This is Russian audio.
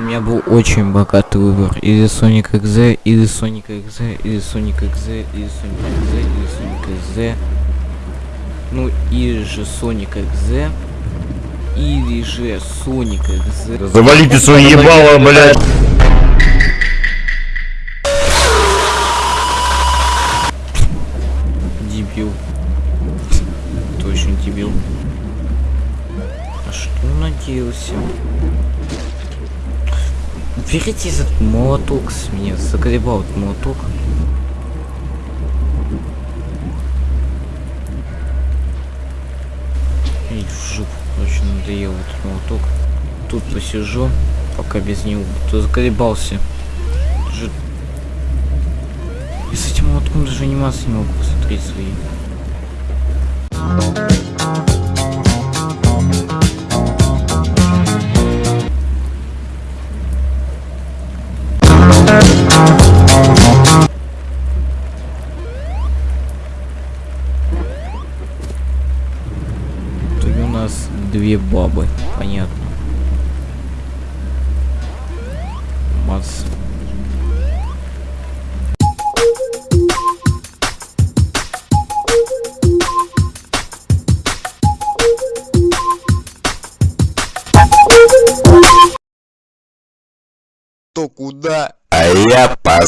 меня был очень богатый выбор. Или Sonic XZ, или Sonic XZ, или Sonic XZ, или Sonic XZ, или Sonic XZ. Ну, или же Sonic XZ. Или же Sonic XZ. Завалите свои ебало, блядь. Дебил. Точно дебил. А что надеялся? Берите этот молоток с меня, заколебал этот молоток. И в жопу, короче, надоел этот молоток. Тут посижу, пока без него. То заколебался. Же... И с этим молотком даже анимации не могу посмотреть свои. Итоге у нас две бабы, понятно. Мац. То куда? А я по.